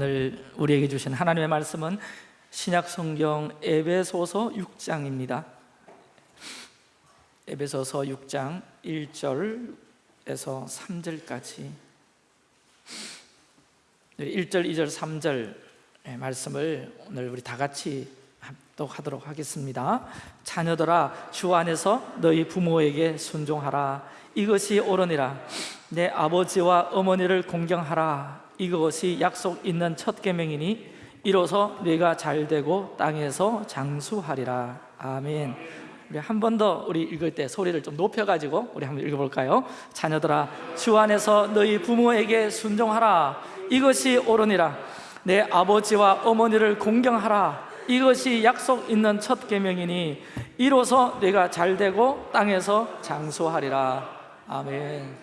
오늘 우리에게 주신 하나님의 말씀은 신약 성경 에베소서 6장입니다. 에베소서 6장 1절에서 3절까지 1절, 2절, 3절 말씀을 오늘 우리 다 같이 합독하도록 하겠습니다. 자녀들아 주 안에서 너희 부모에게 순종하라 이것이 옳으니라 내 아버지와 어머니를 공경하라 이것이 약속 있는 첫 계명이니 이로써 네가 잘 되고 땅에서 장수하리라. 아멘. 우리 한 번 더 우리 읽을 때 소리를 좀 높여가지고 우리 한번 읽어볼까요? 자녀들아 주 안에서 너희 부모에게 순종하라. 이것이 옳으니라. 내 아버지와 어머니를 공경하라. 이것이 약속 있는 첫 계명이니 이로써 네가 잘 되고 땅에서 장수하리라. 아멘.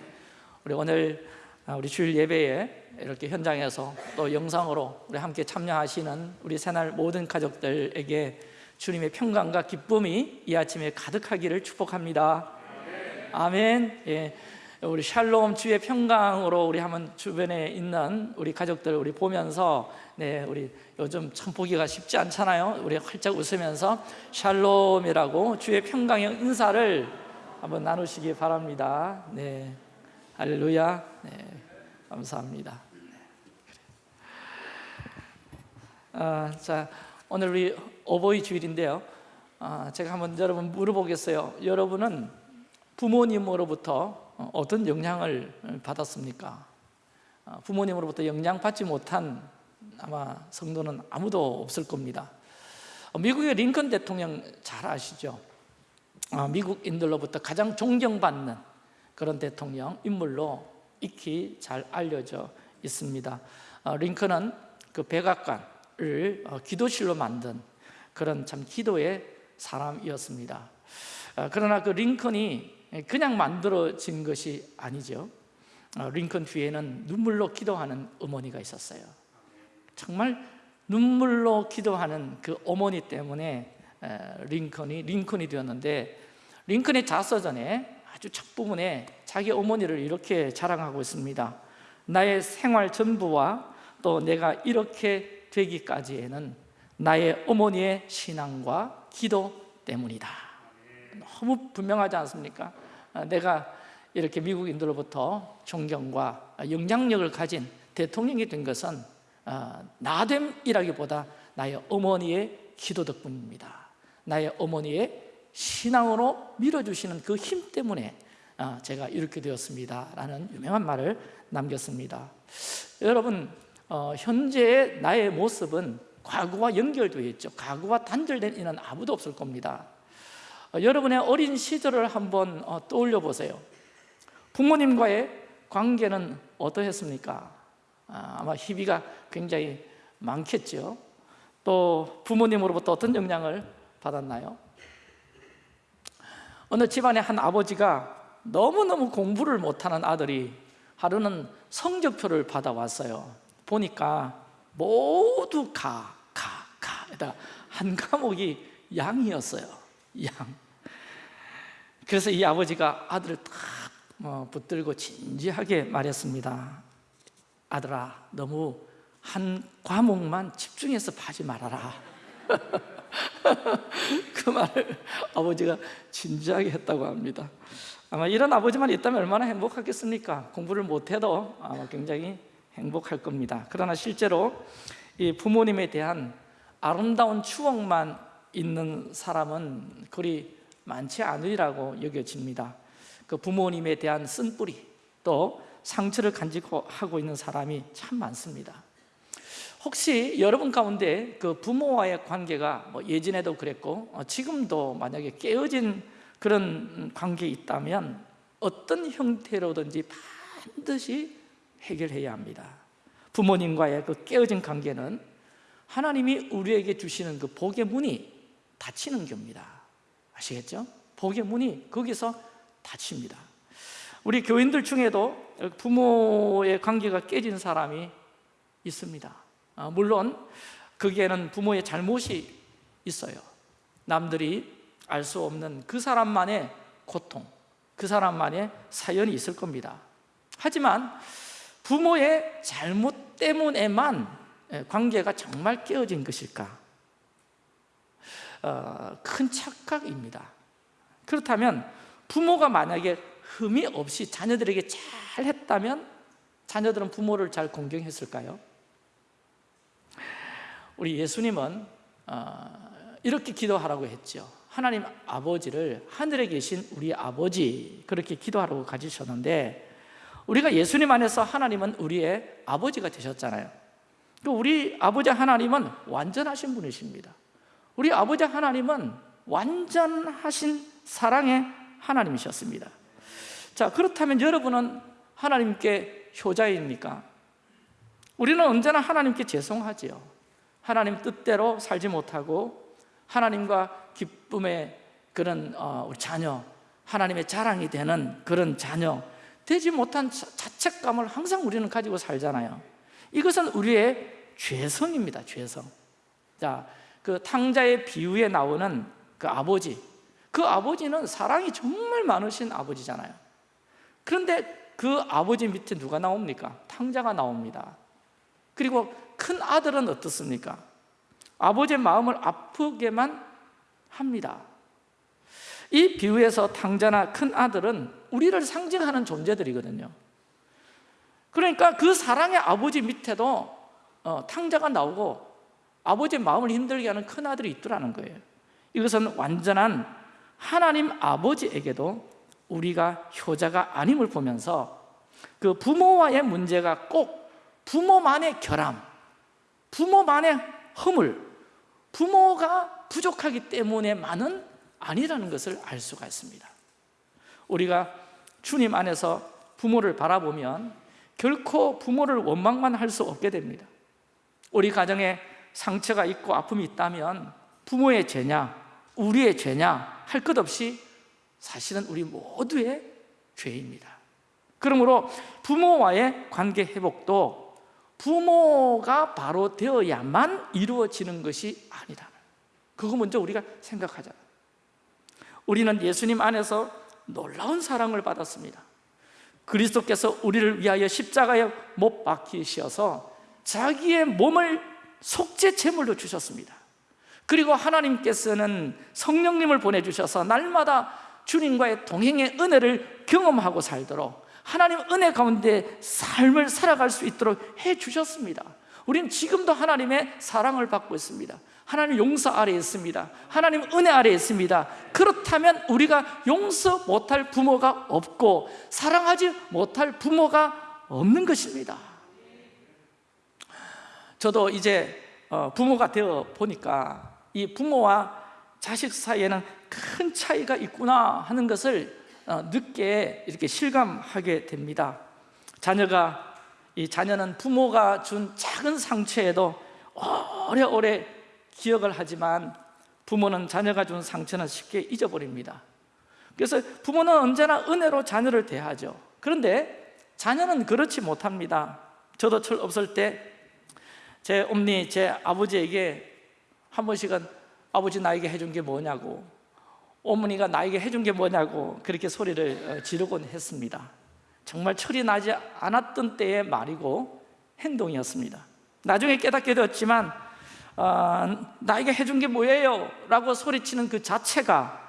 우리 오늘 우리 주일 예배에 이렇게 현장에서 또 영상으로 우리 함께 참여하시는 우리 새날 모든 가족들에게 주님의 평강과 기쁨이 이 아침에 가득하기를 축복합니다. 아멘. 예. 우리 샬롬 주의 평강으로 우리 한번 주변에 있는 우리 가족들 우리 보면서 네 우리 요즘 참 보기가 쉽지 않잖아요. 우리 활짝 웃으면서 샬롬이라고 주의 평강의 인사를 한번 나누시기 바랍니다. 네 할렐루야. 네 감사합니다. 아, 자 오늘 우리 어버이 주일인데요. 아, 제가 한번 여러분 물어보겠어요. 여러분은 부모님으로부터 어떤 영향을 받았습니까? 아, 부모님으로부터 영향 받지 못한 아마 성도는 아무도 없을 겁니다. 미국의 링컨 대통령 잘 아시죠? 아, 미국인들로부터 가장 존경받는 그런 대통령 인물로 익히 잘 알려져 있습니다. 아, 링컨은 그 백악관 을 어, 기도실로 만든 그런 참 기도의 사람이었습니다. 어, 그러나 그 링컨이 그냥 만들어진 것이 아니죠. 어, 링컨 뒤에는 눈물로 기도하는 어머니가 있었어요. 정말 눈물로 기도하는 그 어머니 때문에 링컨이 링컨이 되었는데 링컨의 자서전에 아주 첫 부분에 자기 어머니를 이렇게 자랑하고 있습니다 나의 생활 전부와 또 내가 이렇게 되기까지에는 나의 어머니의 신앙과 기도 때문이다. 너무 분명하지 않습니까? 아, 내가 이렇게 미국인들로부터 존경과 영향력을 가진 대통령이 된 것은 아, 나됨이라기보다 나의 어머니의 기도 덕분입니다. 나의 어머니의 신앙으로 밀어주시는 그 힘 때문에 아, 제가 이렇게 되었습니다 라는 유명한 말을 남겼습니다. 여러분 어, 현재의 나의 모습은 과거와 연결되어 있죠. 과거와 단절된 이는 아무도 없을 겁니다. 어, 여러분의 어린 시절을 한번 어, 떠올려 보세요. 부모님과의 관계는 어떠했습니까? 아, 아마 희비가 굉장히 많겠죠. 또 부모님으로부터 어떤 영향을 받았나요? 어느 집안의 한 아버지가 너무너무 공부를 못하는 아들이 하루는 성적표를 받아왔어요 보니까 모두 가, 가, 가. 한 과목이 양이었어요. 양. 그래서 이 아버지가 아들을 탁 어, 붙들고 진지하게 말했습니다. 아들아, 너무 한 과목만 집중해서 파지 말아라. 그 말을 아버지가 진지하게 했다고 합니다. 아마 이런 아버지만 있다면 얼마나 행복하겠습니까? 공부를 못해도 아마 굉장히 행복할 겁니다. 그러나 실제로 이 부모님에 대한 아름다운 추억만 있는 사람은 그리 많지 않으리라고 여겨집니다. 그 부모님에 대한 쓴뿌리 또 상처를 간직하고 있는 사람이 참 많습니다. 혹시 여러분 가운데 그 부모와의 관계가 뭐 예전에도 그랬고 어, 지금도 만약에 깨어진 그런 관계에 있다면 어떤 형태로든지 반드시 해결해야 합니다. 부모님과의 그 깨어진 관계는 하나님이 우리에게 주시는 그 복의 문이 닫히는 겁니다. 아시겠죠? 복의 문이 거기서 닫힙니다. 우리 교인들 중에도 부모의 관계가 깨진 사람이 있습니다. 아, 물론 거기에는 부모의 잘못이 있어요. 남들이 알 수 없는 그 사람만의 고통 그 사람만의 사연이 있을 겁니다. 하지만 부모의 잘못 때문에만 예, 관계가 정말 깨어진 것일까? 어, 큰 착각입니다 그렇다면 부모가 만약에 흠이 없이 자녀들에게 잘 했다면 자녀들은 부모를 잘 공경했을까요? 우리 예수님은 어, 이렇게 기도하라고 했죠 하나님 아버지를 하늘에 계신 우리 아버지 그렇게 기도하라고 가지셨는데 우리가 예수님 안에서 하나님은 우리의 아버지가 되셨잖아요. 또 우리 아버지 하나님은 완전하신 분이십니다. 우리 아버지 하나님은 완전하신 사랑의 하나님이셨습니다. 자 그렇다면 여러분은 하나님께 효자입니까? 우리는 언제나 하나님께 죄송하지요. 하나님 뜻대로 살지 못하고 하나님과 기쁨의 그런 어, 우리 자녀 하나님의 자랑이 되는 그런 자녀 되지 못한 자- 자책감을 항상 우리는 가지고 살잖아요. 이것은 우리의 죄성입니다 죄성. 자, 그 탕자의 비유에 나오는 그 아버지. 그 아버지는 사랑이 정말 많으신 아버지잖아요. 그런데 그 아버지 밑에 누가 나옵니까? 탕자가 나옵니다. 그리고 큰 아들은 어떻습니까? 아버지의 마음을 아프게만 합니다 이 비유에서 탕자나 큰 아들은 우리를 상징하는 존재들이거든요. 그러니까 그 사랑의 아버지 밑에도 어, 탕자가 나오고 아버지의 마음을 힘들게 하는 큰 아들이 있더라는 거예요. 이것은 완전한 하나님 아버지에게도 우리가 효자가 아님을 보면서 그 부모와의 문제가 꼭 부모만의 결함 부모만의 허물 부모가 부족하기 때문에만은 아니라는 것을 알 수가 있습니다. 우리가 주님 안에서 부모를 바라보면 결코 부모를 원망만 할 수 없게 됩니다. 우리 가정에 상처가 있고 아픔이 있다면 부모의 죄냐 우리의 죄냐 할 것 없이 사실은 우리 모두의 죄입니다. 그러므로 부모와의 관계 회복도 부모가 바로 되어야만 이루어지는 것이 아니다. 그거 먼저 우리가 생각하자 우리는 예수님 안에서 놀라운 사랑을 받았습니다. 그리스도께서 우리를 위하여 십자가에 못 박히셔서 자기의 몸을 속죄 제물로 주셨습니다. 그리고 하나님께서는 성령님을 보내주셔서 날마다 주님과의 동행의 은혜를 경험하고 살도록 하나님 은혜 가운데 삶을 살아갈 수 있도록 해주셨습니다. 우리는 지금도 하나님의 사랑을 받고 있습니다 하나님 용서 아래에 있습니다. 하나님 은혜 아래에 있습니다. 그렇다면 우리가 용서 못할 부모가 없고 사랑하지 못할 부모가 없는 것입니다. 저도 이제 어, 부모가 되어 보니까 이 부모와 자식 사이에는 큰 차이가 있구나 하는 것을 어, 늦게 이렇게 실감하게 됩니다. 자녀가 이 자녀는 부모가 준 작은 상처에도 오래오래 기억을 하지만 부모는 자녀가 준 상처는 쉽게 잊어버립니다. 그래서 부모는 언제나 은혜로 자녀를 대하죠. 그런데 자녀는 그렇지 못합니다. 저도 철 없을 때 제 엄니, 제 아버지에게 한 번씩은 아버지 나에게 해준 게 뭐냐고 어머니가 나에게 해준 게 뭐냐고 그렇게 소리를 어, 지르곤 했습니다. 정말 철이 나지 않았던 때의 말이고 행동이었습니다. 나중에 깨닫게 되었지만 어, 나에게 해준 게 뭐예요? 라고 소리치는 그 자체가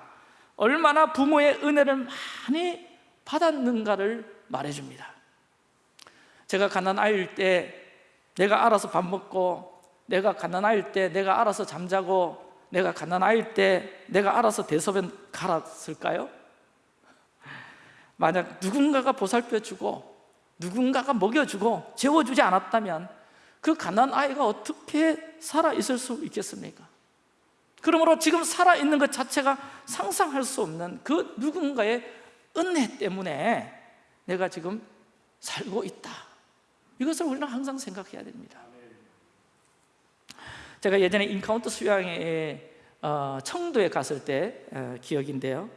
얼마나 부모의 은혜를 많이 받았는가를 말해줍니다 제가 가난아이일 때 내가 알아서 밥 먹고 내가 가난아이일 때 내가 알아서 잠자고 내가 가난아이일 때 내가 알아서 대소변 갈았을까요? 만약 누군가가 보살펴주고 누군가가 먹여주고 재워주지 않았다면 그 가난 아이가 어떻게 살아있을 수 있겠습니까? 그러므로 지금 살아있는 것 자체가 상상할 수 없는 그 누군가의 은혜 때문에 내가 지금 살고 있다. 이것을 우리는 항상 생각해야 됩니다. 제가 예전에 encounter 수양회 어, 청도에 갔을 때 어, 기억인데요.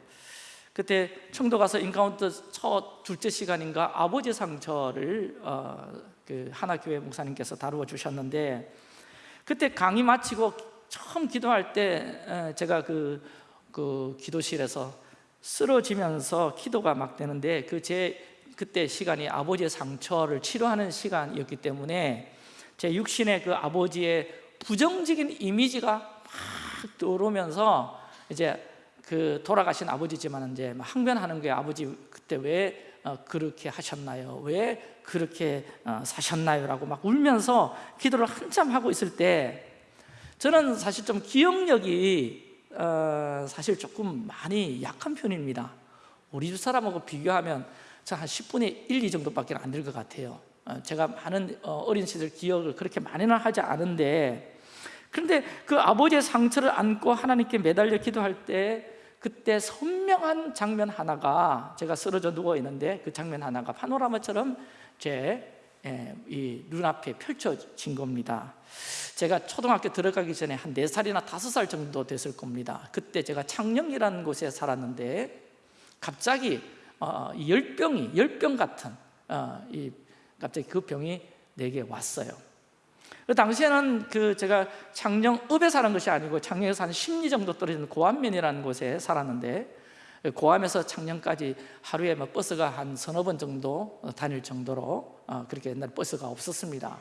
그때 청도 가서 encounter 첫 둘째 시간인가 아버지 상처를 어, 그 하나 교회 목사님께서 다루어 주셨는데 그때 강의 마치고 처음 기도할 때 에, 제가 그, 그 기도실에서 쓰러지면서 기도가 막 되는데 그 제 그때 시간이 아버지의 상처를 치료하는 시간이었기 때문에 제 육신의 그 아버지의 부정적인 이미지가 막 떠오르면서 이제 그 돌아가신 아버지지만 이제 막 항변하는 거예요. 아버지 그때 왜 어, 그렇게 하셨나요? 왜 그렇게 어, 사셨나요? 라고 막 울면서 기도를 한참 하고 있을 때 저는 사실 좀 기억력이 어, 사실 조금 많이 약한 편입니다. 우리 집 사람하고 비교하면 저한 10분의 1, 2 정도밖에 안 될 것 같아요. 어, 제가 많은 어, 어린 시절 기억을 그렇게 많이는 하지 않은데 그런데 그 아버지의 상처를 안고 하나님께 매달려 기도할 때 그때 선명한 장면 하나가 제가 쓰러져 누워 있는데 그 장면 하나가 파노라마처럼 제 예, 이 눈앞에 펼쳐진 겁니다. 제가 초등학교 들어가기 전에 한 4살이나 5살 정도 됐을 겁니다. 그때 제가 창녕이라는 곳에 살았는데 갑자기 어, 이 열병이 열병 같은 어, 이 갑자기 그 병이 내게 왔어요. 그 당시에는 그 제가 창녕읍에 사는 것이 아니고 창녕에서 한 10리 정도 떨어진 고안면이라는 곳에 살았는데 고암에서 창녕까지 하루에 뭐 버스가 한 서너 번 정도 다닐 정도로 어, 그렇게 옛날 버스가 없었습니다.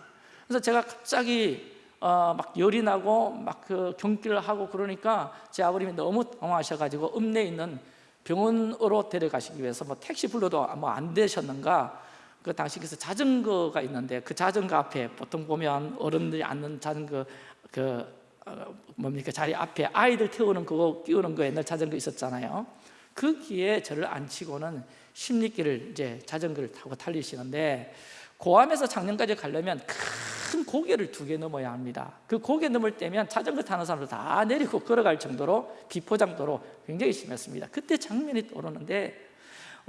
그래서 제가 갑자기 어, 막 열이 나고 막 그 경기를 하고 그러니까 제 아버님이 너무 당황하셔가지고 읍내에 있는 병원으로 데려가시기 위해서 뭐 택시 불러도 뭐 안 되셨는가 그 당시 그래서 자전거가 있는데 그 자전거 앞에 보통 보면 어른들이 앉는 자전거 그 어, 뭡니까 자리 앞에 아이들 태우는 그거 끼우는 거 옛날 자전거 있었잖아요. 그 기에 저를 앉히고는 십리길을 이제 자전거를 타고 달리시는데 고암에서 장년까지 가려면 큰 고개를 두 개 넘어야 합니다. 그 고개 넘을 때면 자전거 타는 사람들 다 내리고 걸어갈 정도로 비포장도로 굉장히 심했습니다. 그때 장면이 떠오르는데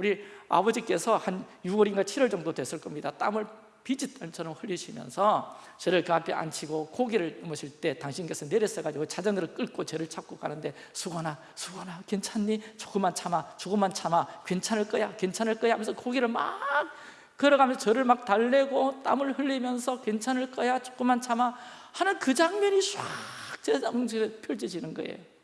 우리 아버지께서 한 6월인가 7월 정도 됐을 겁니다. 땀을 비지땀처럼 흘리시면서 저를 그 앞에 앉히고 고개를 넘으실 때 당신께서 내렸어가지고 자전거를 끌고 저를 잡고 가는데 수건아 수건아 괜찮니? 조금만 참아 조금만 참아 괜찮을 거야 괜찮을 거야 하면서 고개를 막 걸어가면서 저를 막 달래고 땀을 흘리면서 괜찮을 거야 조금만 참아 하는 그 장면이 쫙제 정신에 펼쳐지는 거예요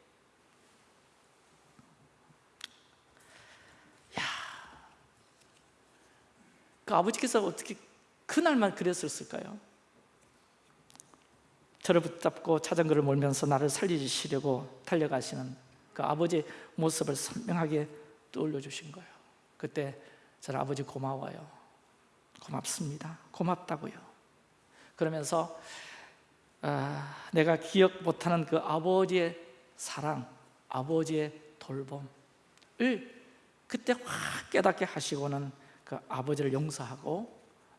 그 아버지께서 어떻게 그날만 그랬을까요? 저를 붙잡고 자전거를 몰면서 나를 살리시려고 달려가시는 그 아버지 모습을 선명하게 떠올려 주신 거예요. 그때 저는 아버지 고마워요. 고맙습니다. 고맙다고요. 그러면서 아, 내가 기억 못하는 그 아버지의 사랑 아버지의 돌봄을 그때 확 깨닫게 하시고는 그 아버지를 용서하고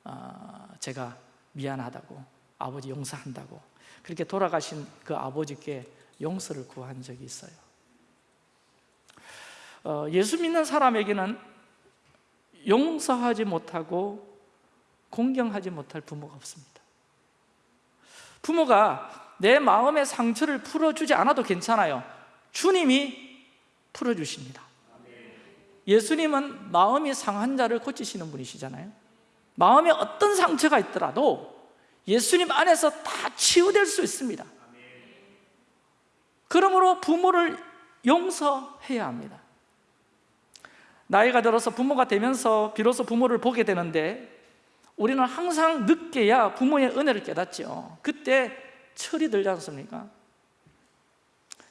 어, 제가 미안하다고 아버지 용서한다고 그렇게 돌아가신 그 아버지께 용서를 구한 적이 있어요. 어, 예수 믿는 사람에게는 용서하지 못하고 공경하지 못할 부모가 없습니다. 부모가 내 마음의 상처를 풀어주지 않아도 괜찮아요. 주님이 풀어주십니다 예수님은 마음이 상한 자를 고치시는 분이시잖아요. 마음에 어떤 상처가 있더라도 예수님 안에서 다 치유될 수 있습니다. 그러므로 부모를 용서해야 합니다. 나이가 들어서 부모가 되면서 비로소 부모를 보게 되는데 우리는 항상 늦게야 부모의 은혜를 깨닫죠. 그때 철이 들지 않습니까?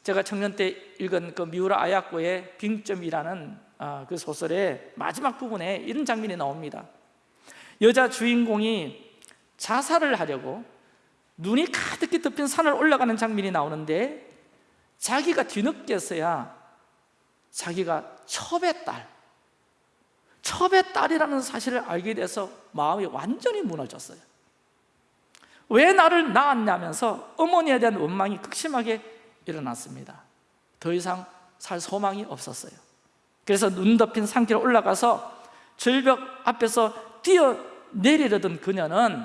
제가 청년 때 읽은 그 미우라 아야코의 빙점이라는 아, 그 소설의 마지막 부분에 이런 장면이 나옵니다. 여자 주인공이 자살을 하려고 눈이 가득히 덮인 산을 올라가는 장면이 나오는데 자기가 뒤늦게서야 자기가 첩의 딸 첩의 딸이라는 사실을 알게 돼서 마음이 완전히 무너졌어요. 왜 나를 낳았냐면서 어머니에 대한 원망이 극심하게 일어났습니다. 더 이상 살 소망이 없었어요 그래서 눈 덮인 산길을 올라가서 절벽 앞에서 뛰어내리려던 그녀는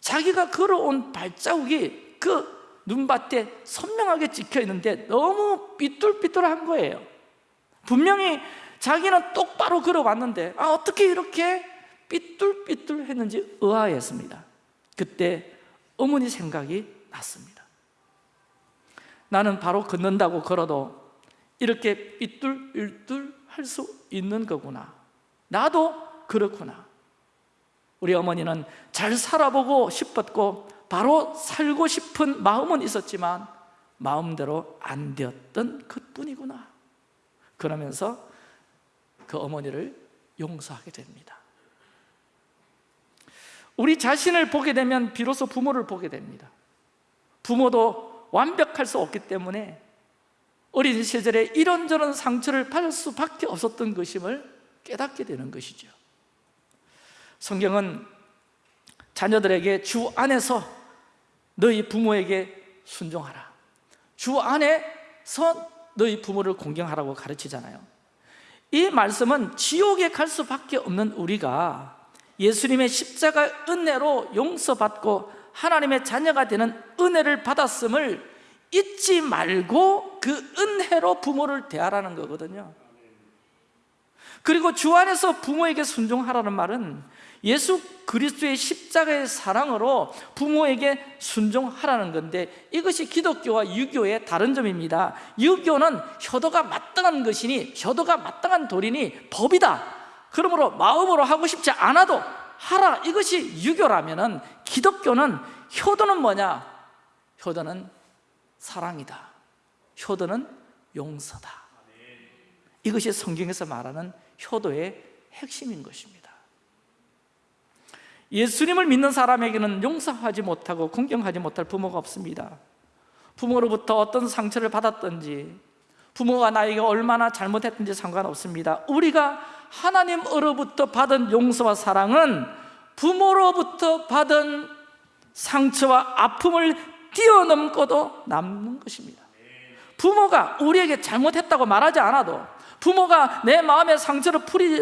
자기가 걸어온 발자국이 그 눈밭에 선명하게 찍혀 있는데 너무 삐뚤삐뚤한 거예요. 분명히 자기는 똑바로 걸어왔는데 아 어떻게 이렇게 삐뚤삐뚤했는지 의아했습니다. 그때 어머니 생각이 났습니다. 나는 바로 걷는다고 걸어도 이렇게 삐뚤삐뚤 할 수 있는 거구나. 나도 그렇구나. 우리 어머니는 잘 살아보고 싶었고 바로 살고 싶은 마음은 있었지만 마음대로 안 되었던 그뿐이구나. 그러면서 그 어머니를 용서하게 됩니다. 우리 자신을 보게 되면 비로소 부모를 보게 됩니다. 부모도 완벽할 수 없기 때문에 어린 시절에 이런저런 상처를 받을 수밖에 없었던 것임을 깨닫게 되는 것이죠. 성경은 자녀들에게 주 안에서 너희 부모에게 순종하라. 주 안에서 너희 부모를 공경하라고 가르치잖아요. 이 말씀은 지옥에 갈 수밖에 없는 우리가 예수님의 십자가 은혜로 용서받고 하나님의 자녀가 되는 은혜를 받았음을 잊지 말고 그 은혜로 부모를 대하라는 거거든요. 그리고 주 안에서 부모에게 순종하라는 말은 예수 그리스도의 십자가의 사랑으로 부모에게 순종하라는 건데 이것이 기독교와 유교의 다른 점입니다. 유교는 효도가 마땅한 것이니 효도가 마땅한 도리니 법이다. 그러므로 마음으로 하고 싶지 않아도 하라. 이것이 유교라면 기독교는 효도는 뭐냐? 효도는 사랑이다 효도는 용서다. 이것이 성경에서 말하는 효도의 핵심인 것입니다. 예수님을 믿는 사람에게는 용서하지 못하고 공경하지 못할 부모가 없습니다. 부모로부터 어떤 상처를 받았든지 부모가 나에게 얼마나 잘못했든지 상관없습니다. 우리가 하나님으로부터 받은 용서와 사랑은 부모로부터 받은 상처와 아픔을 뛰어넘고도 남는 것입니다 부모가 우리에게 잘못했다고 말하지 않아도 부모가 내 마음의 상처를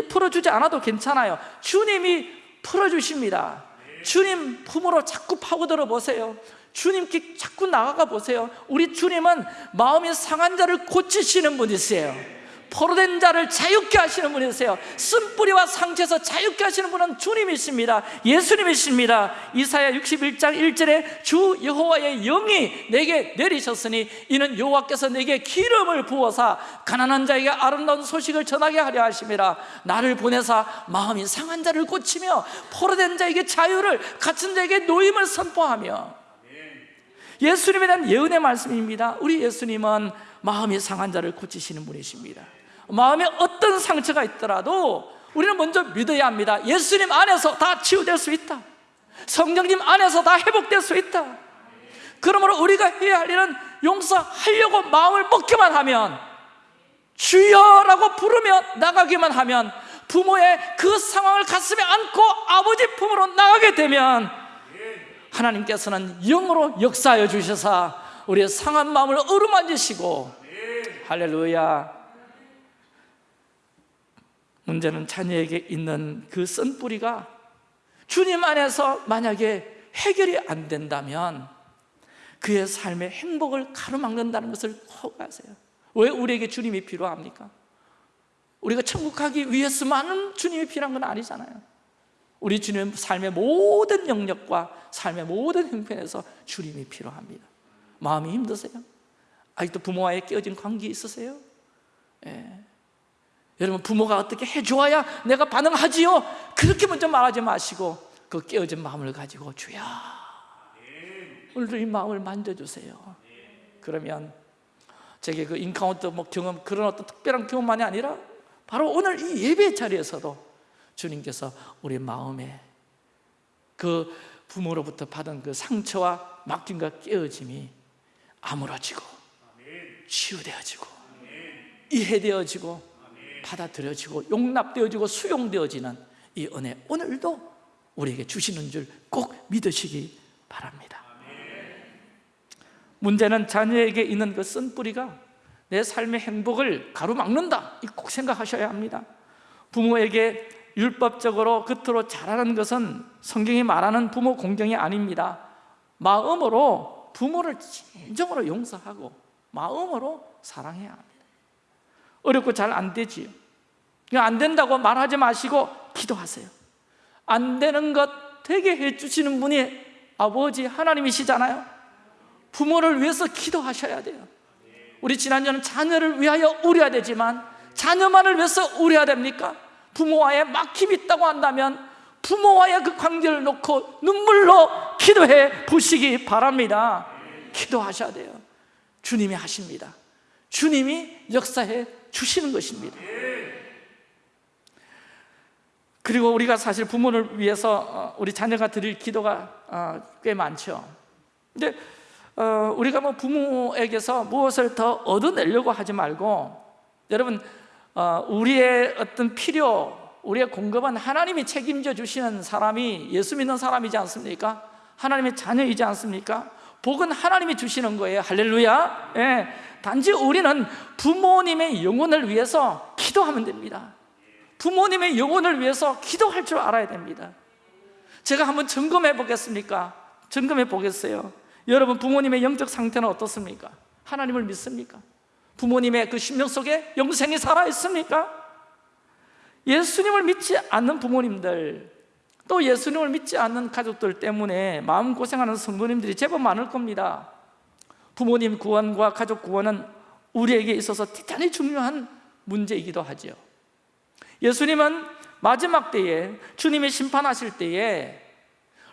풀어주지 않아도 괜찮아요. 주님이 풀어주십니다. 주님 품으로 자꾸 파고들어 보세요. 주님께 자꾸 나아가 보세요. 우리 주님은 마음이 상한 자를 고치시는 분이세요 포로된 자를 자유케 하시는 분이세요. 쓴뿌리와 상처에서 자유케 하시는 분은 주님이십니다. 예수님이십니다. 이사야 61장 1절에 주 여호와의 영이 내게 내리셨으니 이는 여호와께서 내게 기름을 부어사 가난한 자에게 아름다운 소식을 전하게 하려 하심이라 나를 보내사 마음이 상한 자를 고치며 포로된 자에게 자유를 갇힌 자에게 노임을 선포하며. 예수님에 대한 예언의 말씀입니다. 우리 예수님은 마음이 상한 자를 고치시는 분이십니다 마음에 어떤 상처가 있더라도 우리는 먼저 믿어야 합니다. 예수님 안에서 다 치유될 수 있다. 성령님 안에서 다 회복될 수 있다. 그러므로 우리가 해야 할 일은 용서하려고 마음을 먹기만 하면 주여라고 부르며 나가기만 하면 부모의 그 상황을 가슴에 안고 아버지 품으로 나가게 되면 하나님께서는 영으로 역사하여 주셔서 우리의 상한 마음을 어루만지시고 할렐루야 문제는 자녀에게 있는 그 쓴뿌리가 주님 안에서 만약에 해결이 안 된다면 그의 삶의 행복을 가로막는다는 것을 꼭 아세요 왜 우리에게 주님이 필요합니까? 우리가 천국 가기 위해서만은 주님이 필요한 건 아니잖아요 우리 주님 삶의 모든 영역과 삶의 모든 형편에서 주님이 필요합니다 마음이 힘드세요? 아직도 부모와의 깨어진 관계 있으세요? 예. 여러분 부모가 어떻게 해줘야 내가 반응하지요? 그렇게 먼저 말하지 마시고 그 깨어진 마음을 가지고 주야 오늘도 이 마음을 만져주세요 그러면 제게 그 인카운터 뭐 경험 그런 어떤 특별한 경험만이 아니라 바로 오늘 이 예배 자리에서도 주님께서 우리 마음에 그 부모로부터 받은 그 상처와 맡김과 깨어짐이 아물어지고 치유되어지고 이해되어지고 받아들여지고 용납되어지고 수용되어지는 이 은혜 오늘도 우리에게 주시는 줄 꼭 믿으시기 바랍니다. 문제는 자녀에게 있는 그 쓴뿌리가 내 삶의 행복을 가로막는다. 꼭 생각하셔야 합니다. 부모에게 율법적으로 겉으로 잘하는 것은 성경이 말하는 부모 공경이 아닙니다. 마음으로 부모를 진정으로 용서하고 마음으로 사랑해야 합니다 어렵고 잘 안 되지요. 안 된다고 말하지 마시고 기도하세요. 안 되는 것 되게 해주시는 분이 아버지 하나님이시잖아요. 부모를 위해서 기도하셔야 돼요. 우리 지난주는 자녀를 위하여 우려야 되지만 자녀만을 위해서 우려야 됩니까? 부모와의 막힘이 있다고 한다면 부모와의 그 관계를 놓고 눈물로 기도해 보시기 바랍니다. 기도하셔야 돼요. 주님이 하십니다. 주님이 역사해 주시는 것입니다 그리고 우리가 사실 부모를 위해서 어, 우리 자녀가 드릴 기도가 어, 꽤 많죠 근데 어, 우리가 뭐 부모에게서 무엇을 더 얻어내려고 하지 말고 여러분 우리의 어떤 필요 우리의 공급은 하나님이 책임져 주시는 사람이 예수 믿는 사람이지 않습니까? 하나님의 자녀이지 않습니까? 복은 하나님이 주시는 거예요 할렐루야 예. 단지 우리는 부모님의 영혼을 위해서 기도하면 됩니다 부모님의 영혼을 위해서 기도할 줄 알아야 됩니다 제가 한번 점검해 보겠습니까? 점검해 보겠어요 여러분 부모님의 영적 상태는 어떻습니까? 하나님을 믿습니까? 부모님의 그 심령 속에 영생이 살아있습니까? 예수님을 믿지 않는 부모님들 또 예수님을 믿지 않는 가족들 때문에 마음고생하는 성도님들이 제법 많을 겁니다 부모님 구원과 가족 구원은 우리에게 있어서 대단히 중요한 문제이기도 하죠 예수님은 마지막 때에 주님이 심판하실 때에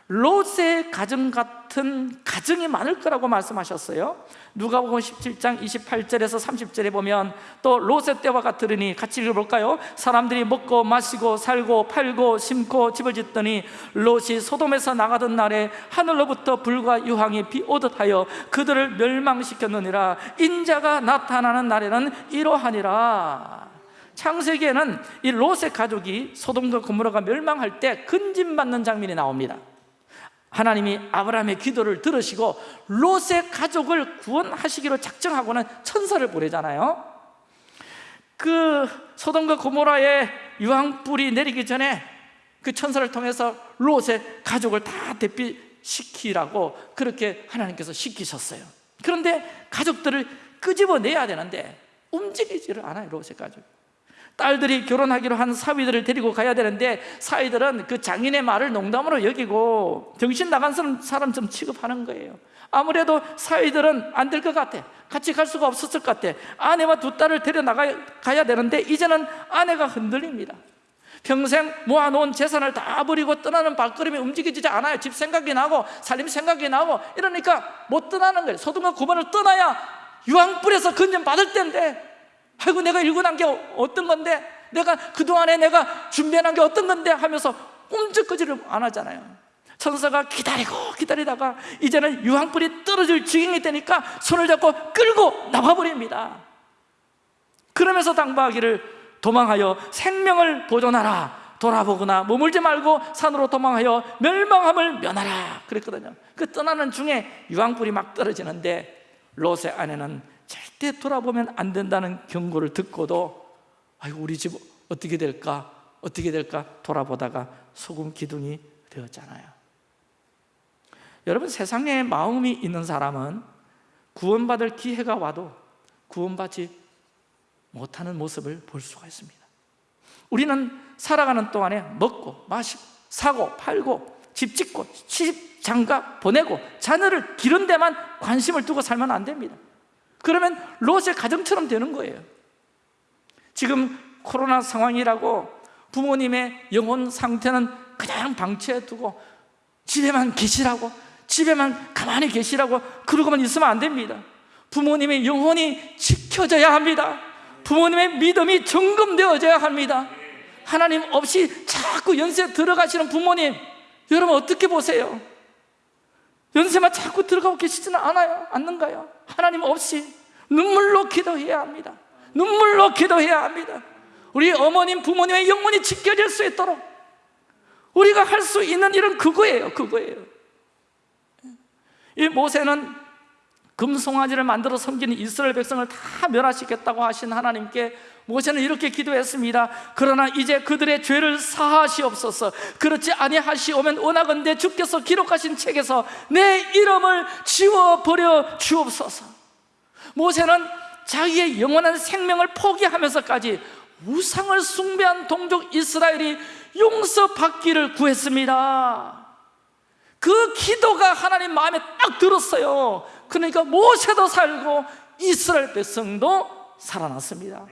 롯의 가정 같은 가정이 많을 거라고 말씀하셨어요. 누가복음 17장 28절에서 30절에 보면 또 롯의 때와 같으니 같이 읽어볼까요? 사람들이 먹고 마시고 살고 팔고 심고 집을 짓더니 롯이 소돔에서 나가던 날에 하늘로부터 불과 유황이 비오듯 하여 그들을 멸망시켰느니라. 인자가 나타나는 날에는 이러하니라. 창세기에는 이 롯의 가족이 소돔과 고모라가 멸망할 때 근진받는 장면이 나옵니다 하나님이 아브라함의 기도를 들으시고 롯의 가족을 구원하시기로 작정하고는 천사를 보내잖아요. 그 소돔과 고모라의 유황불이 내리기 전에 그 천사를 통해서 롯의 가족을 다 대피시키라고 그렇게 하나님께서 시키셨어요. 그런데 가족들을 끄집어내야 되는데 움직이지를 않아요 롯의 가족 딸들이 결혼하기로 한 사위들을 데리고 가야 되는데 사위들은 그 장인의 말을 농담으로 여기고 정신 나간 사람 좀 취급하는 거예요. 아무래도 사위들은 안 될 것 같아. 같이 갈 수가 없었을 것 같아. 아내와 두 딸을 데려나가야 되는데 이제는 아내가 흔들립니다. 평생 모아놓은 재산을 다 버리고 떠나는 발걸음이 움직이지 않아요. 집 생각이 나고 살림 생각이 나고 이러니까 못 떠나는 거예요. 소돔과 고만을 떠나야 유황불에서 건전 받을 텐데 아이고 내가 읽어난 게 어떤 건데? 내가 그동안에 내가 준비해놓은 게 어떤 건데? 하면서 꼼짝거지를 안 하잖아요. 천사가 기다리고 기다리다가 이제는 유황불이 떨어질 지경이 되니까 손을 잡고 끌고 나와버립니다. 그러면서 당부하기를 도망하여 생명을 보존하라 돌아보거나 머물지 말고 산으로 도망하여 멸망함을 면하라 그랬거든요. 그 떠나는 중에 유황불이 막 떨어지는데 롯의 아내는 절대 돌아보면 안 된다는 경고를 듣고도 아이고 우리 집 어떻게 될까? 어떻게 될까? 돌아보다가 소금 기둥이 되었잖아요. 여러분 세상에 마음이 있는 사람은 구원받을 기회가 와도 구원받지 못하는 모습을 볼 수가 있습니다. 우리는 살아가는 동안에 먹고 마시고 사고 팔고 집 짓고 시집 장가 보내고 자녀를 기른 데만 관심을 두고 살면 안 됩니다 그러면 롯의 가정처럼 되는 거예요 지금 코로나 상황이라고 부모님의 영혼 상태는 그냥 방치해 두고 집에만 계시라고 집에만 가만히 계시라고 그러고만 있으면 안 됩니다 부모님의 영혼이 지켜져야 합니다 부모님의 믿음이 점검되어져야 합니다 하나님 없이 자꾸 연세 들어가시는 부모님 여러분 어떻게 보세요? 연세만 자꾸 들어가고 계시지는 않아요? 않는가요? 하나님 없이 눈물로 기도해야 합니다. 눈물로 기도해야 합니다. 우리 어머님, 부모님의 영혼이 지켜질 수 있도록 우리가 할 수 있는 일은 그거예요 그거예요. 이 모세는 금송아지를 만들어 섬기는 이스라엘 백성을 다 멸하시겠다고 하신 하나님께 모세는 이렇게 기도했습니다. 그러나 이제 그들의 죄를 사하시옵소서. 그렇지 아니하시오면 원하건대 주께서 기록하신 책에서 내 이름을 지워버려 주옵소서 모세는 자기의 영원한 생명을 포기하면서까지 우상을 숭배한 동족 이스라엘이 용서받기를 구했습니다. 그 기도가 하나님 마음에 딱 들었어요. 그러니까 모세도 살고 이스라엘 백성도 살아났습니다.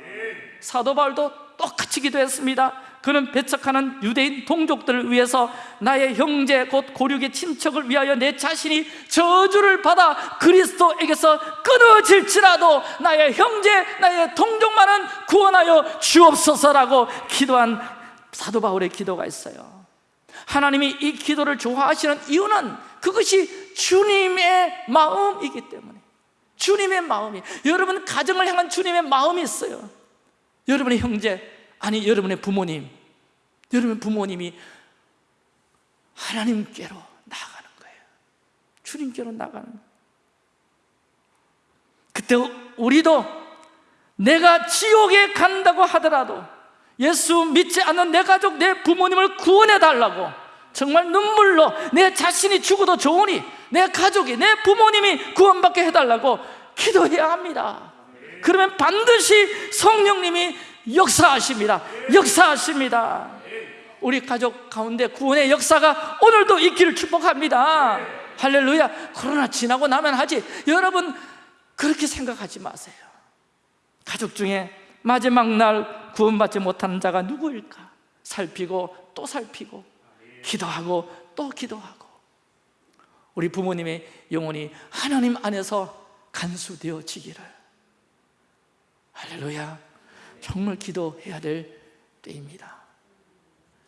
사도 바울도 똑같이 기도했습니다 그는 배척하는 유대인 동족들을 위해서 나의 형제 곧 고륙의 친척을 위하여 내 자신이 저주를 받아 그리스도에게서 끊어질지라도 나의 형제 나의 동족만은 구원하여 주옵소서라고 기도한 사도 바울의 기도가 있어요. 하나님이 이 기도를 좋아하시는 이유는 그것이 주님의 마음이기 때문에. 주님의 마음이. 여러분 가정을 향한 주님의 마음이 있어요. 여러분의 형제 아니 여러분의 부모님 여러분 부모님이 하나님께로 나가는 거예요. 주님께로 나가는 거예요. 그때 우리도 내가 지옥에 간다고 하더라도 예수 믿지 않는 내 가족, 내 부모님을 구원해 달라고 정말 눈물로 내 자신이 죽어도 좋으니 내 가족이, 내 부모님이 구원받게 해달라고 기도해야 합니다. 그러면 반드시 성령님이 역사하십니다. 역사하십니다. 우리 가족 가운데 구원의 역사가 오늘도 있기를 축복합니다. 할렐루야. 코로나 지나고 나면 하지. 여러분 그렇게 생각하지 마세요. 가족 중에 마지막 날 구원받지 못하는 자가 누구일까? 살피고 또 살피고 기도하고 또 기도하고. 우리 부모님의 영혼이 하나님 안에서 간수되어지기를. 할렐루야 정말 기도해야 될 때입니다.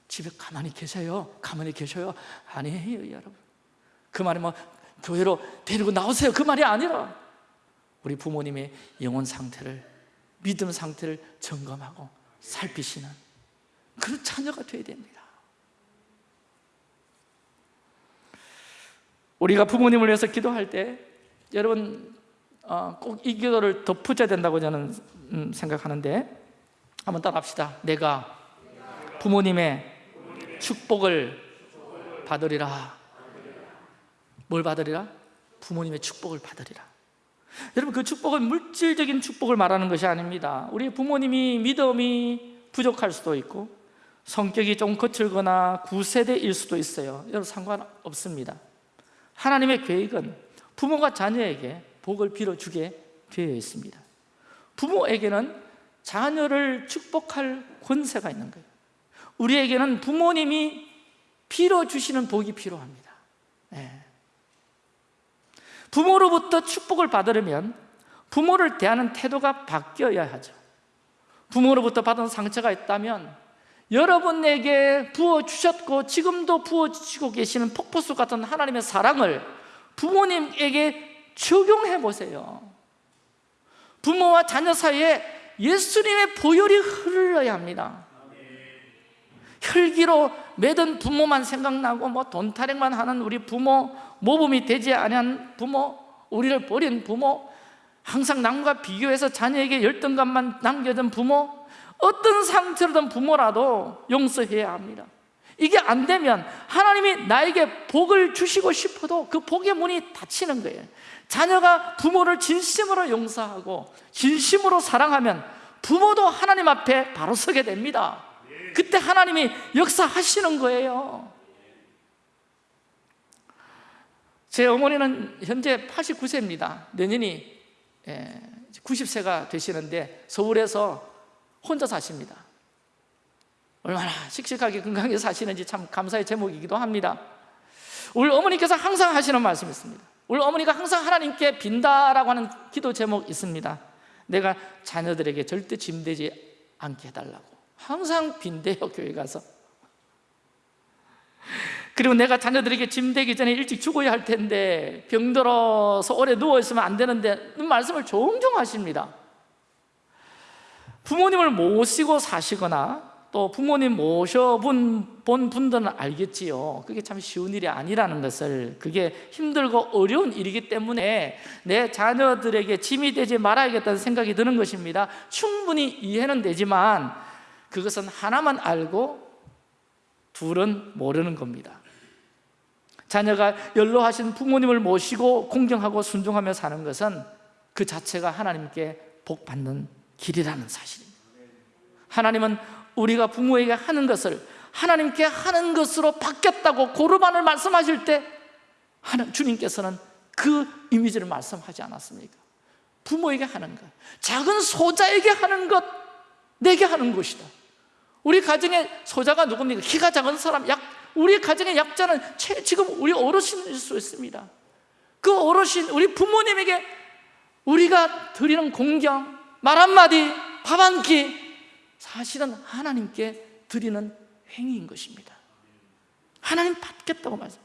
집에 가만히 계세요. 가만히 계셔요. 아니에요 여러분. 그 말이 뭐 교회로 데리고 나오세요. 그 말이 아니라 우리 부모님의 영혼 상태를 믿음 상태를 점검하고 살피시는 그런 자녀가 되어야 됩니다. 우리가 부모님을 위해서 기도할 때 여러분 어, 꼭이 기도를 덧붙여야 된다고 저는 음, 생각하는데 한번 따라합시다. 내가 부모님의 축복을 받으리라. 뭘 받으리라? 부모님의 축복을 받으리라. 여러분 그 축복은 물질적인 축복을 말하는 것이 아닙니다. 우리 부모님이 믿음이 부족할 수도 있고 성격이 좀 거칠거나 구세대일 수도 있어요. 여러분 상관없습니다. 하나님의 계획은 부모가 자녀에게 복을 빌어주게 되어 있습니다. 부모에게는 자녀를 축복할 권세가 있는 거예요. 우리에게는 부모님이 빌어주시는 복이 필요합니다. 네. 부모로부터 축복을 받으려면 부모를 대하는 태도가 바뀌어야 하죠. 부모로부터 받은 상처가 있다면 여러분에게 부어주셨고 지금도 부어주시고 계시는 폭포수 같은 하나님의 사랑을 부모님에게 적용해 보세요. 부모와 자녀 사이에 예수님의 보혈이 흘러야 합니다. 혈기로 매든 부모만 생각나고 뭐 돈 타령만 하는 우리 부모 모범이 되지 않은 부모 우리를 버린 부모 항상 남과 비교해서 자녀에게 열등감만 남겨둔 부모 어떤 상처로든 부모라도 용서해야 합니다 이게 안 되면 하나님이 나에게 복을 주시고 싶어도 그 복의 문이 닫히는 거예요. 자녀가 부모를 진심으로 용서하고 진심으로 사랑하면 부모도 하나님 앞에 바로 서게 됩니다. 그때 하나님이 역사하시는 거예요. 제 어머니는 현재 89세입니다. 내년이 90세가 예, 되시는데 서울에서 혼자 사십니다 얼마나 씩씩하게 건강하게 사시는지 참 감사의 제목이기도 합니다. 우리 어머니께서 항상 하시는 말씀이 있습니다. 우리 어머니가 항상 하나님께 빈다라고 하는 기도 제목 있습니다. 내가 자녀들에게 절대 짐되지 않게 해달라고. 항상 빈대요 교회 가서. 그리고 내가 자녀들에게 짐되기 전에 일찍 죽어야 할 텐데 병들어서 오래 누워있으면 안 되는데 말씀을 종종 하십니다. 부모님을 모시고 사시거나 또 부모님 모셔본 본 분들은 알겠지요. 그게 참 쉬운 일이 아니라는 것을. 그게 힘들고 어려운 일이기 때문에 내 자녀들에게 짐이 되지 말아야겠다는 생각이 드는 것입니다. 충분히 이해는 되지만 그것은 하나만 알고 둘은 모르는 겁니다. 자녀가 연로하신 부모님을 모시고 공경하고 순종하며 사는 것은 그 자체가 하나님께 복 받는 길이라는 사실입니다. 하나님은 우리가 부모에게 하는 것을 하나님께 하는 것으로 바뀌었다고 고르반을 말씀하실 때 주님께서는 그 이미지를 말씀하지 않았습니까? 부모에게 하는 것 작은 소자에게 하는 것 내게 하는 것이다 우리 가정의 소자가 누굽니까? 키가 작은 사람, 약, 우리 가정의 약자는 최- 지금 우리 어르신일 수 있습니다. 그 어르신, 우리 부모님에게 우리가 드리는 공경, 말 한마디, 밥 한 끼, 사실은 하나님께 드리는 행위인 것입니다. 하나님 받겠다고 말씀.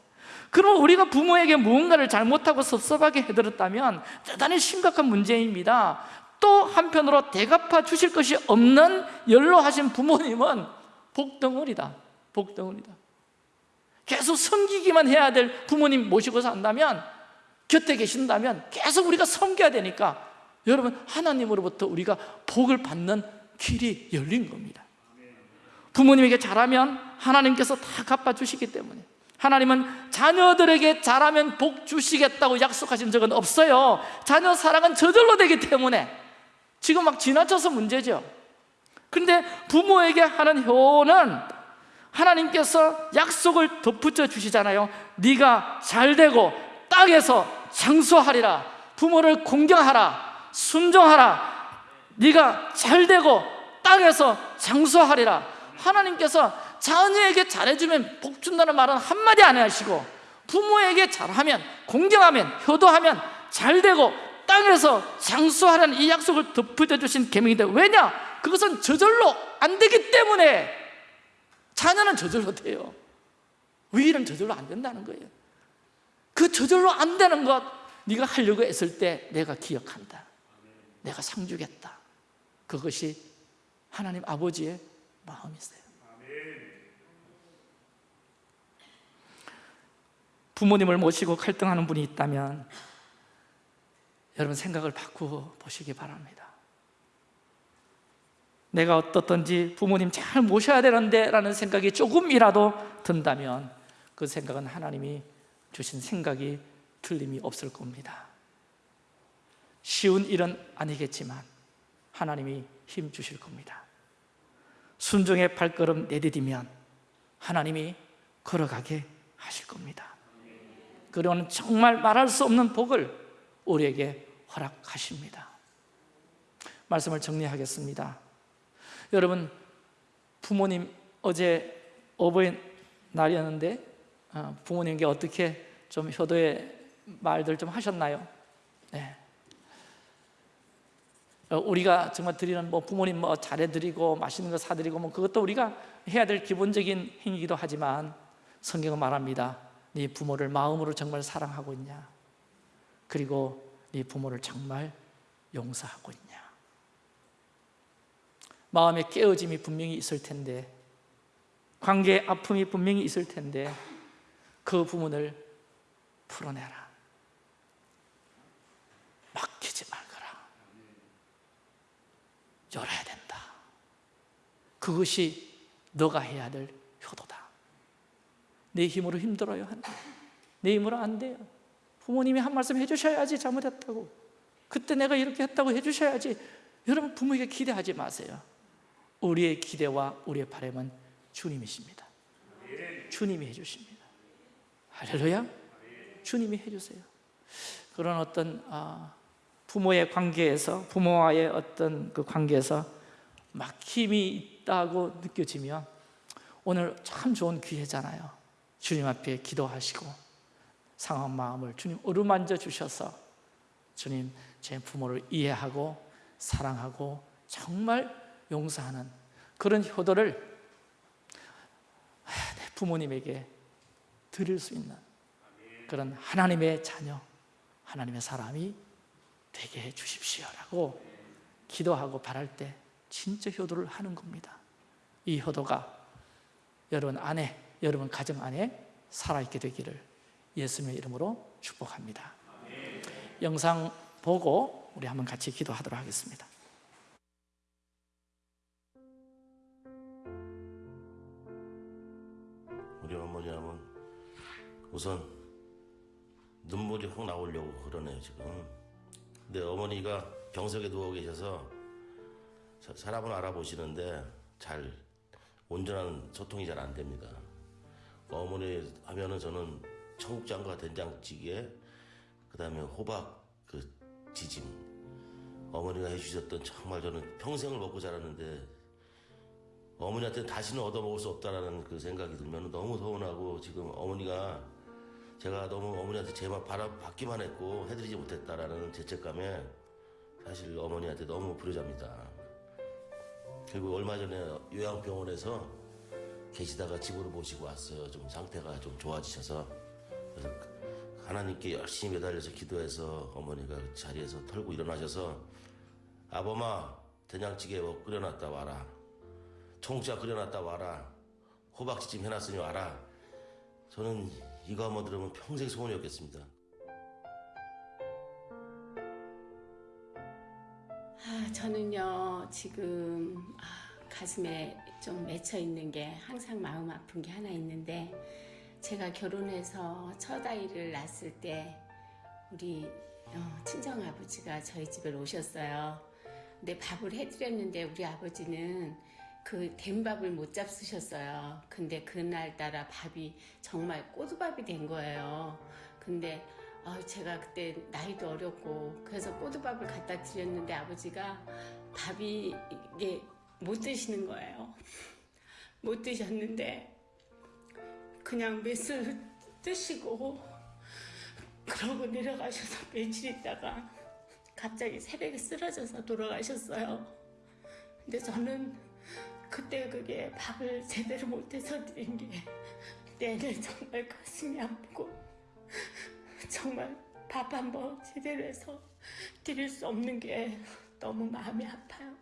그러면 우리가 부모에게 무언가를 잘못하고 섭섭하게 해드렸다면 대단히 심각한 문제입니다. 또 한편으로 대갚아 주실 것이 없는 연로하신 부모님은 복덩어리다. 복덩어리다. 계속 섬기기만 해야 될 부모님 모시고 산다면 곁에 계신다면 계속 우리가 섬겨야 되니까 여러분 하나님으로부터 우리가 복을 받는 길이 열린 겁니다. 부모님에게 잘하면 하나님께서 다 갚아주시기 때문에 하나님은 자녀들에게 잘하면 복 주시겠다고 약속하신 적은 없어요. 자녀 사랑은 저절로 되기 때문에 지금 막 지나쳐서 문제죠. 그런데 부모에게 하는 효는 하나님께서 약속을 덧붙여 주시잖아요. 네가 잘되고 땅에서 장수하리라. 부모를 공경하라. 순종하라 네가 잘되고 땅에서 장수하리라. 하나님께서 자녀에게 잘해주면 복 준다는 말은 한마디 안 하시고 부모에게 잘하면 공경하면 효도하면 잘되고 땅에서 장수하라는 이 약속을 덧붙여 주신 계명인데 왜냐? 그것은 저절로 안 되기 때문에 자녀는 저절로 돼요. 위일은 저절로 안 된다는 거예요. 그 저절로 안 되는 것 네가 하려고 했을 때 내가 기억한다. 내가 상 주겠다 그것이 하나님 아버지의 마음이세요. 부모님을 모시고 갈등하는 분이 있다면 여러분 생각을 바꾸어 보시기 바랍니다. 내가 어떻든지 부모님 잘 모셔야 되는데 라는 생각이 조금이라도 든다면 그 생각은 하나님이 주신 생각이 틀림이 없을 겁니다. 쉬운 일은 아니겠지만 하나님이 힘 주실 겁니다 순종의 발걸음 내디디면 하나님이 걸어가게 하실 겁니다 그러는 정말 말할 수 없는 복을 우리에게 허락하십니다 말씀을 정리하겠습니다 여러분 부모님 어제 어버이날이었는데 어, 부모님께 어떻게 좀 효도의 말들 좀 하셨나요? 네. 어, 우리가 정말 드리는 뭐 부모님 뭐 잘해드리고 맛있는 거 사드리고 뭐 그것도 우리가 해야 될 기본적인 행위이기도 하지만 성경은 말합니다. 네 부모를 마음으로 정말 사랑하고 있냐? 그리고 네 부모를 정말 용서하고 있냐? 마음의 깨어짐이 분명히 있을 텐데 관계의 아픔이 분명히 있을 텐데 그 부분을 풀어내라 막히지 말거라 열어야 된다. 그것이 너가 해야 될 효도다. 내 힘으로 힘들어요 내 힘으로 안 돼요. 부모님이 한 말씀 해주셔야지 잘못했다고. 그때 내가 이렇게 했다고 해주셔야지. 여러분 부모에게 기대하지 마세요. 우리의 기대와 우리의 바람은 주님이십니다. 주님이 해주십니다. 할렐루야. 주님이 해주세요. 그런 어떤 아, 부모의 관계에서 부모와의 어떤 그 관계에서 막힘이 있다고 느껴지면 오늘 참 좋은 기회잖아요. 주님 앞에 기도하시고 상한 마음을 주님 어루만져 주셔서 주님 제 부모를 이해하고 사랑하고 정말 용서하는 그런 효도를 내 부모님에게 드릴 수 있는 그런 하나님의 자녀, 하나님의 사람이 되게 해 주십시오라고 기도하고 바랄 때 진짜 효도를 하는 겁니다. 이 효도가 여러분 안에, 여러분 가정 안에 살아있게 되기를 예수님의 이름으로 축복합니다. 영상 보고 우리 한번 같이 기도하도록 하겠습니다. 우리 어머니 하면 우선 눈물이 확 나오려고 그러네요 지금 근데 어머니가 병석에 누워 계셔서 사- 사람을 알아보시는데 잘 온전한 소통이 잘 안 됩니다. 어머니 하면은 저는 청국장과 된장찌개 그 다음에 호박 그 지짐. 어머니가 해주셨던 정말 저는 평생을 먹고 자랐는데 어머니한테 다시는 얻어먹을 수 없다라는 그 생각이 들면 너무 서운하고 지금 어머니가 제가 너무 어머니한테 제만 받기만 했고 해드리지 못했다라는 죄책감에 사실 어머니한테 너무 불효자입니다. 그리고 얼마 전에 요양병원에서 계시다가 집으로 모시고 왔어요. 좀 상태가 좀 좋아지셔서 그래서 하나님께 열심히 매달려서 기도해서 어머니가 그 자리에서 털고 일어나셔서 아범아 된장찌개 뭐 끓여놨다 와라 청국장 끓여놨다 와라 호박지찜 해놨으니 와라 저는 이거 한번 들으면 평생 소원이었겠습니다. 아, 저는요, 지금 아, 가슴에 좀 맺혀 있는 게 항상 마음 아픈 게 하나 있는데, 제가 결혼해서 첫 아이를 낳았을 때, 우리 어, 친정 아버지가 저희 집에 오셨어요. 근데 밥을 해드렸는데, 우리 아버지는 그 된 밥을 못 잡수셨어요. 근데 그날따라 밥이 정말 꼬두밥이 된 거예요. 근데 아, 제가 그때 나이도 어렸고 그래서 꼬두밥을 갖다 드렸는데 아버지가 밥이 이게 못 드시는 거예요. 못 드셨는데 그냥 몇술 드시고 그러고 내려가셔서 며칠 있다가 갑자기 새벽에 쓰러져서 돌아가셨어요. 근데 저는 그때 그게 밥을 제대로 못해서 드린 게 내내 정말 가슴이 아프고 정말 밥 한 번 제대로 해서 드릴 수 없는 게 너무 마음이 아파요.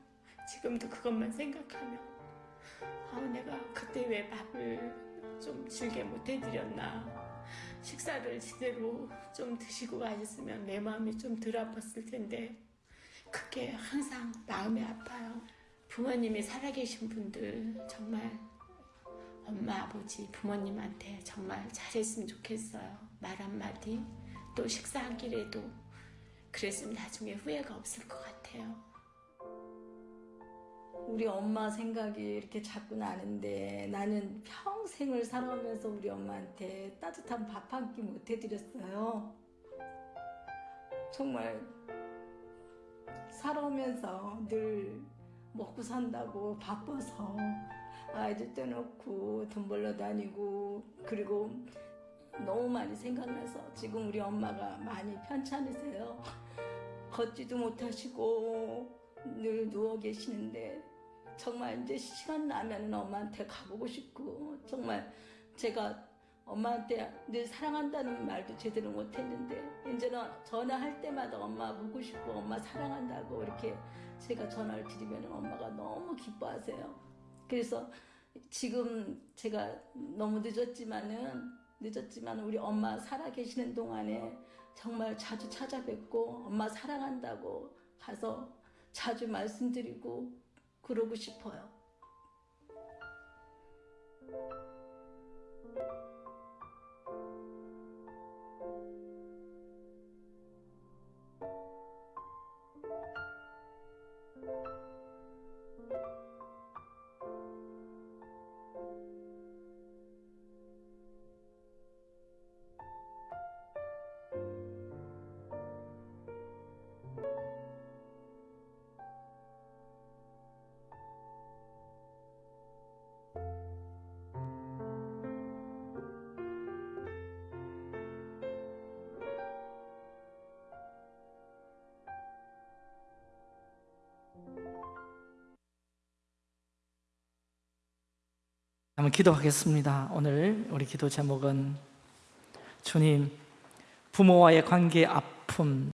지금도 그것만 생각하면 아, 내가 그때 왜 밥을 좀 질게 못 해드렸나 식사를 제대로 좀 드시고 가셨으면 내 마음이 좀 덜 아팠을 텐데 그게 항상 마음이 아파요. 부모님이 살아계신 분들 정말 엄마, 아버지, 부모님한테 정말 잘했으면 좋겠어요. 말 한마디, 또 식사 한 끼라도 그랬으면 나중에 후회가 없을 것 같아요. 우리 엄마 생각이 이렇게 자꾸 나는데 나는 평생을 살아오면서 우리 엄마한테 따뜻한 밥 한 끼 못 해드렸어요. 정말 살아오면서 늘 먹고 산다고 바빠서 아이들 떼놓고 돈 벌러 다니고 그리고 너무 많이 생각나서 지금 우리 엄마가 많이 편찮으세요. 걷지도 못하시고 늘 누워 계시는데 정말 이제 시간 나면 엄마한테 가보고 싶고 정말 제가 엄마한테 늘 사랑한다는 말도 제대로 못했는데 이제는 전화할 때마다 엄마 보고 싶고 엄마 사랑한다고 이렇게 제가 전화를 드리면 엄마가 너무 기뻐하세요. 그래서 지금 제가 너무 늦었지만은 늦었지만 우리 엄마 살아 계시는 동안에 정말 자주 찾아뵙고 엄마 사랑한다고 가서 자주 말씀드리고 그러고 싶어요. 한번 기도하겠습니다. 오늘 우리 기도 제목은 주님 부모와의 관계 아픔